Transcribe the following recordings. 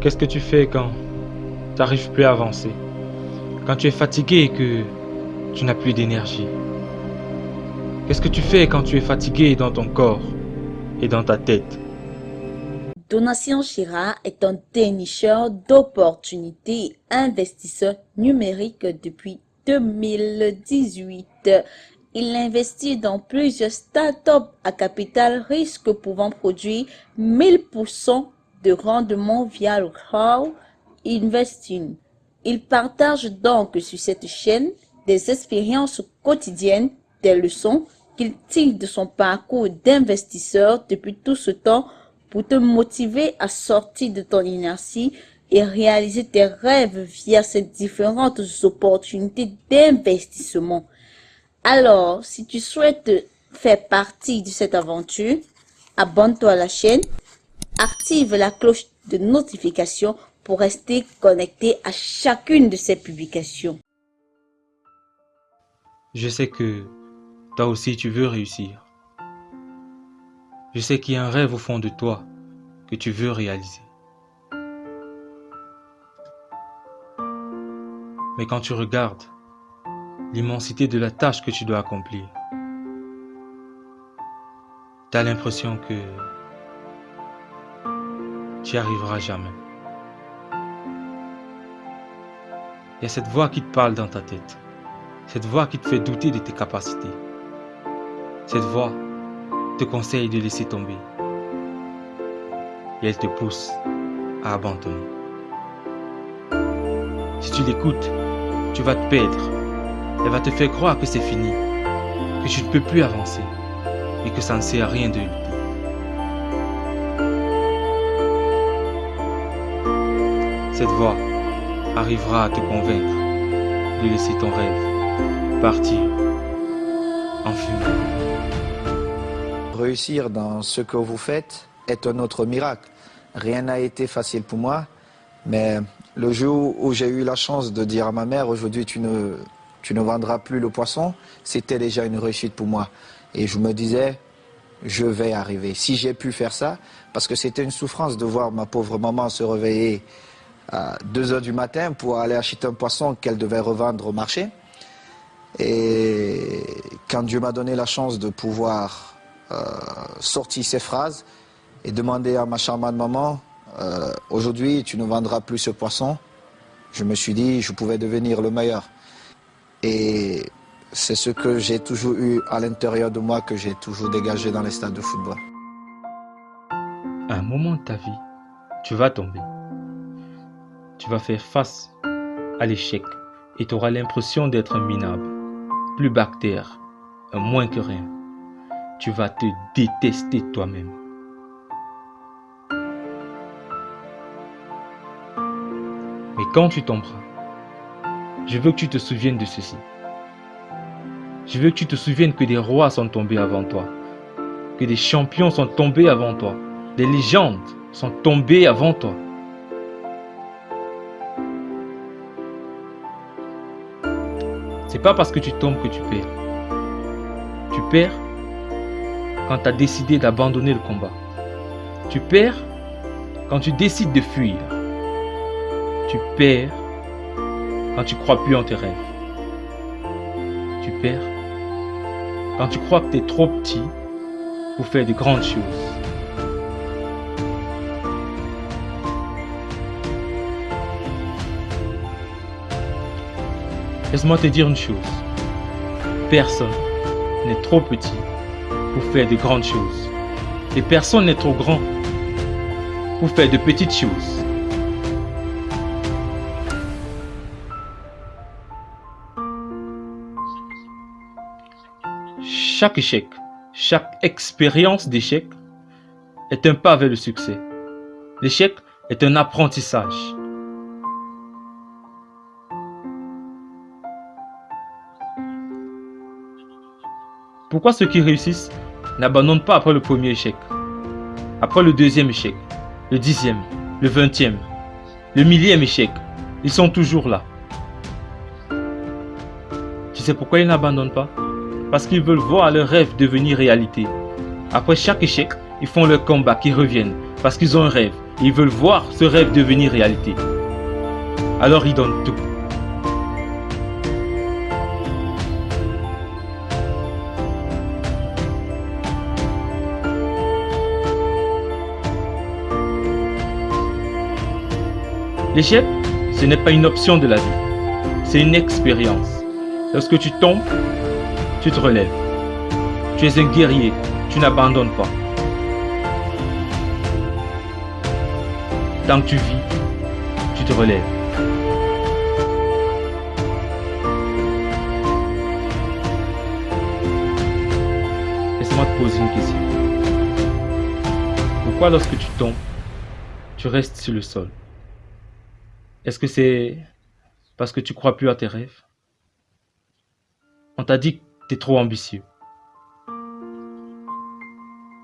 Qu'est-ce que tu fais quand tu n'arrives plus à avancer? Quand tu es fatigué et que tu n'as plus d'énergie? Qu'est-ce que tu fais quand tu es fatigué dans ton corps et dans ta tête? Donatien Chira est un dénicheur d'opportunités investisseur numérique depuis 2018. Il investit dans plusieurs startups à capital risque pouvant produire 1000% de rendement via le crowd investing. Il partage donc sur cette chaîne des expériences quotidiennes, des leçons qu'il tire de son parcours d'investisseur depuis tout ce temps pour te motiver à sortir de ton inertie et réaliser tes rêves via ces différentes opportunités d'investissement. Alors, si tu souhaites faire partie de cette aventure, abonne-toi à la chaîne, active la cloche de notification pour rester connecté à chacune de ces publications. Je sais que toi aussi tu veux réussir. Je sais qu'il y a un rêve au fond de toi que tu veux réaliser. Mais quand tu regardes l'immensité de la tâche que tu dois accomplir, tu as l'impression que tu n'y arriveras jamais. Il y a cette voix qui te parle dans ta tête, cette voix qui te fait douter de tes capacités. Cette voix te conseille de laisser tomber et elle te pousse à abandonner. Si tu l'écoutes, tu vas te perdre. Elle va te faire croire que c'est fini, que tu ne peux plus avancer et que ça ne sert à rien de lutter. Cette voix arrivera à te convaincre de laisser ton rêve partir en fumée. Réussir dans ce que vous faites est un autre miracle. Rien n'a été facile pour moi, mais le jour où j'ai eu la chance de dire à ma mère, aujourd'hui tu ne, tu ne vendras plus le poisson, c'était déjà une réussite pour moi. Et je me disais, je vais arriver. Si j'ai pu faire ça, parce que c'était une souffrance de voir ma pauvre maman se réveiller à 2 heures du matin pour aller acheter un poisson qu'elle devait revendre au marché. Et quand Dieu m'a donné la chance de pouvoir euh, sortir ces phrases et demander à ma charmante maman, euh, aujourd'hui tu ne vendras plus ce poisson, je me suis dit je pouvais devenir le meilleur. Et c'est ce que j'ai toujours eu à l'intérieur de moi, que j'ai toujours dégagé dans les stades de football. À un moment de ta vie, tu vas tomber. Tu vas faire face à l'échec et tu auras l'impression d'être minable, plus bactère, moins que rien. Tu vas te détester toi-même. Mais quand tu tomberas, je veux que tu te souviennes de ceci. Je veux que tu te souviennes que des rois sont tombés avant toi, que des champions sont tombés avant toi, des légendes sont tombées avant toi. Pas parce que tu tombes que tu perds. Tu perds quand tu as décidé d'abandonner le combat. Tu perds quand tu décides de fuir. Tu perds quand tu crois plus en tes rêves. Tu perds quand tu crois que tu es trop petit pour faire de grandes choses. Laisse-moi te dire une chose. Personne n'est trop petit pour faire de grandes choses. Et personne n'est trop grand pour faire de petites choses. Chaque échec, chaque expérience d'échec est un pas vers le succès. L'échec est un apprentissage. Pourquoi ceux qui réussissent n'abandonnent pas après le premier échec Après le deuxième échec, le dixième, le vingtième, le millième échec, ils sont toujours là. Tu sais pourquoi ils n'abandonnent pas? Parce qu'ils veulent voir leur rêve devenir réalité. Après chaque échec, ils font leur combat, qui reviennent, parce qu'ils ont un rêve. ils veulent voir ce rêve devenir réalité. Alors ils donnent tout. L'échec, ce n'est pas une option de la vie, c'est une expérience. Lorsque tu tombes, tu te relèves. Tu es un guerrier, tu n'abandonnes pas. Tant que tu vis, tu te relèves. Laisse-moi te poser une question. Pourquoi lorsque tu tombes, tu restes sur le sol? Est-ce que c'est parce que tu crois plus à tes rêves? On t'a dit que tu es trop ambitieux.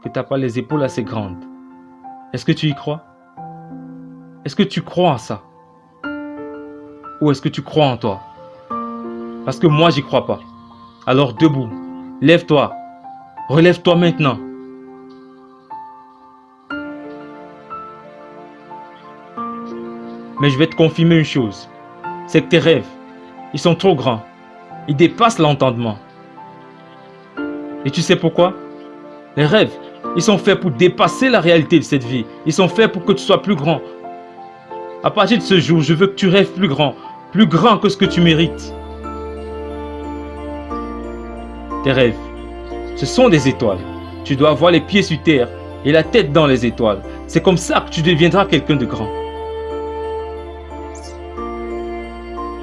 Que tu n'as pas les épaules assez grandes. Est-ce que tu y crois? Est-ce que tu crois en ça? Ou est-ce que tu crois en toi? Parce que moi, j'y crois pas. Alors debout, lève-toi, relève-toi maintenant. Mais je vais te confirmer une chose. C'est que tes rêves, ils sont trop grands. Ils dépassent l'entendement. Et tu sais pourquoi? Les rêves, ils sont faits pour dépasser la réalité de cette vie. Ils sont faits pour que tu sois plus grand. À partir de ce jour, je veux que tu rêves plus grand. Plus grand que ce que tu mérites. Tes rêves, ce sont des étoiles. Tu dois avoir les pieds sur terre et la tête dans les étoiles. C'est comme ça que tu deviendras quelqu'un de grand.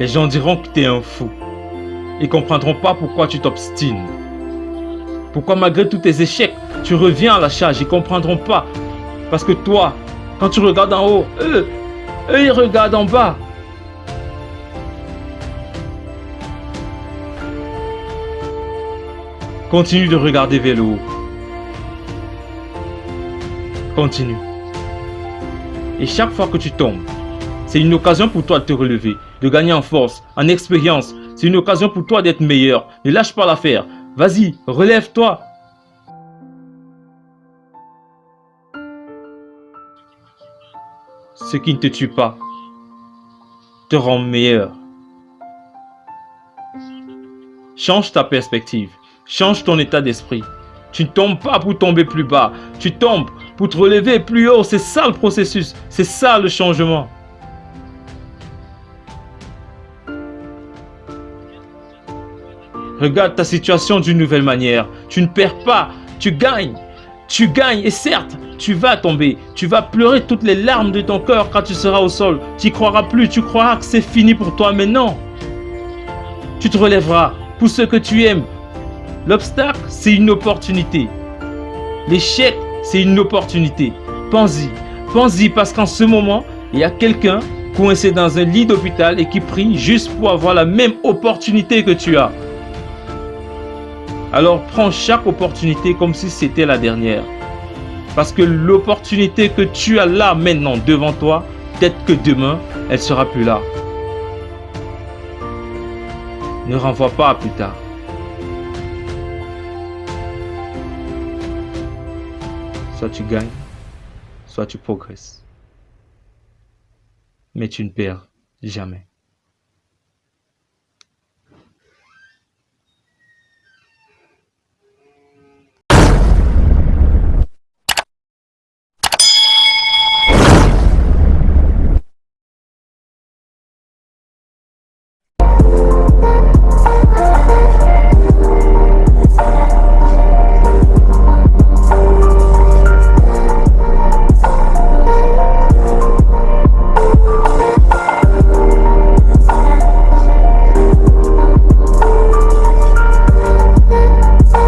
Les gens diront que tu es un fou. Ils comprendront pas pourquoi tu t'obstines. Pourquoi malgré tous tes échecs, tu reviens à la charge. Ils comprendront pas. Parce que toi, quand tu regardes en haut, eux, eux ils regardent en bas. Continue de regarder vers le haut. Continue. Et chaque fois que tu tombes, c'est une occasion pour toi de te relever, de gagner en force, en expérience. C'est une occasion pour toi d'être meilleur. Ne lâche pas l'affaire. Vas-y, relève-toi. Ce qui ne te tue pas te rend meilleur. Change ta perspective. Change ton état d'esprit. Tu ne tombes pas pour tomber plus bas. Tu tombes pour te relever plus haut. C'est ça le processus. C'est ça le changement. Regarde ta situation d'une nouvelle manière. Tu ne perds pas, tu gagnes. Tu gagnes et certes, tu vas tomber. Tu vas pleurer toutes les larmes de ton cœur quand tu seras au sol. Tu n'y croiras plus, tu croiras que c'est fini pour toi. Mais non. Tu te relèveras pour ce que tu aimes. L'obstacle, c'est une opportunité. L'échec, c'est une opportunité. Pense-y. Pense-y parce qu'en ce moment, il y a quelqu'un coincé dans un lit d'hôpital et qui prie juste pour avoir la même opportunité que tu as. Alors prends chaque opportunité comme si c'était la dernière. Parce que l'opportunité que tu as là maintenant devant toi, peut-être que demain, elle sera plus là. Ne renvoie pas à plus tard. Soit tu gagnes, soit tu progresses. Mais tu ne perds jamais.